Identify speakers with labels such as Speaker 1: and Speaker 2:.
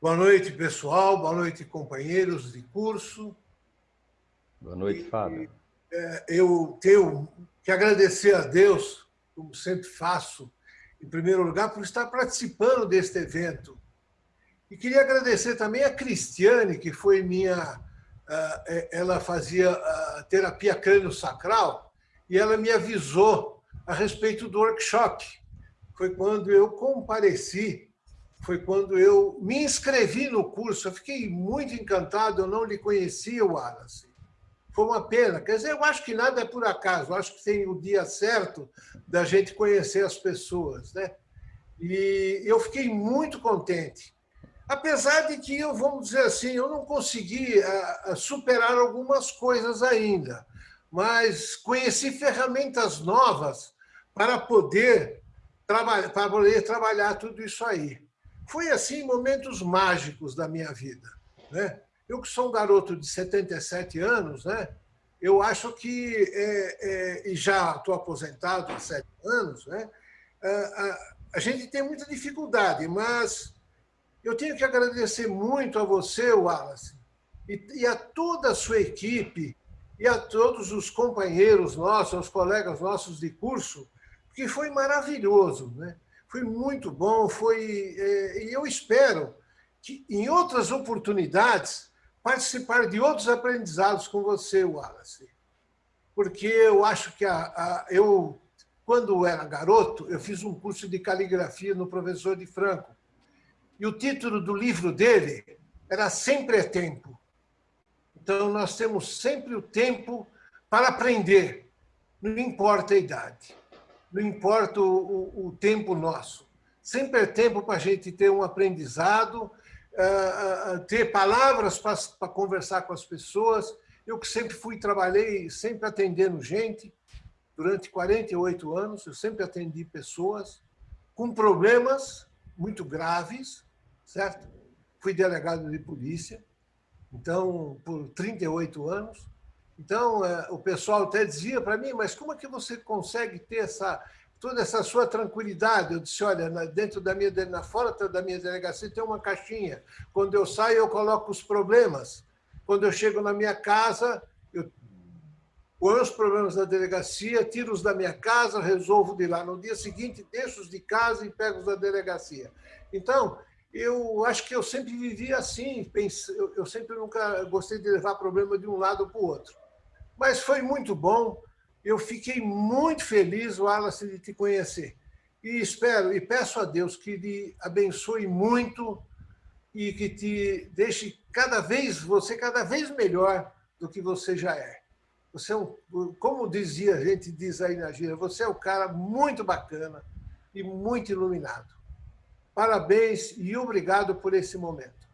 Speaker 1: Boa noite, pessoal. Boa noite, companheiros de curso.
Speaker 2: Boa noite, Fábio.
Speaker 1: É, eu tenho que agradecer a Deus, como sempre faço, em primeiro lugar, por estar participando deste evento. E queria agradecer também a Cristiane, que foi minha... É, ela fazia terapia crânio-sacral e ela me avisou a respeito do workshop. Foi quando eu compareci, foi quando eu me inscrevi no curso. Eu fiquei muito encantado, eu não lhe conhecia, Wallace. Foi uma pena. Quer dizer, eu acho que nada é por acaso. Eu acho que tem o dia certo da gente conhecer as pessoas. Né? E eu fiquei muito contente. Apesar de que, eu, vamos dizer assim, eu não consegui superar algumas coisas ainda, mas conheci ferramentas novas para poder, para poder trabalhar tudo isso aí. Foi assim momentos mágicos da minha vida. Né? Eu que sou um garoto de 77 anos, né? eu acho que, é, é, e já estou aposentado há sete anos, né? a, a, a gente tem muita dificuldade, mas eu tenho que agradecer muito a você, Wallace, e, e a toda a sua equipe, e a todos os companheiros nossos, os colegas nossos de curso, que foi maravilhoso, né? Foi muito bom, foi, é, e eu espero que em outras oportunidades participar de outros aprendizados com você, Wallace, porque eu acho que a, a, eu, quando era garoto, eu fiz um curso de caligrafia no professor de Franco, e o título do livro dele era Sempre é Tempo. Então, nós temos sempre o tempo para aprender, não importa a idade, não importa o, o, o tempo nosso. Sempre é tempo para a gente ter um aprendizado, uh, uh, ter palavras para conversar com as pessoas. Eu que sempre fui, trabalhei, sempre atendendo gente, durante 48 anos, eu sempre atendi pessoas com problemas muito graves, certo? Fui delegado de polícia, então, por 38 anos. Então, é, o pessoal até dizia para mim, mas como é que você consegue ter essa, toda essa sua tranquilidade? Eu disse, olha, dentro da minha, na fora da minha delegacia tem uma caixinha. Quando eu saio, eu coloco os problemas. Quando eu chego na minha casa, eu ponho os problemas da delegacia, tiro-os da minha casa, resolvo de lá. No dia seguinte, deixo-os de casa e pego-os da delegacia. Então, eu acho que eu sempre vivi assim, eu sempre nunca gostei de levar problema de um lado para o outro. Mas foi muito bom, eu fiquei muito feliz, Wallace, de te conhecer. E espero e peço a Deus que lhe abençoe muito e que te deixe cada vez, você cada vez melhor do que você já é. Você é um, como dizia, a gente diz aí na gira, você é um cara muito bacana e muito iluminado. Parabéns e obrigado por esse momento.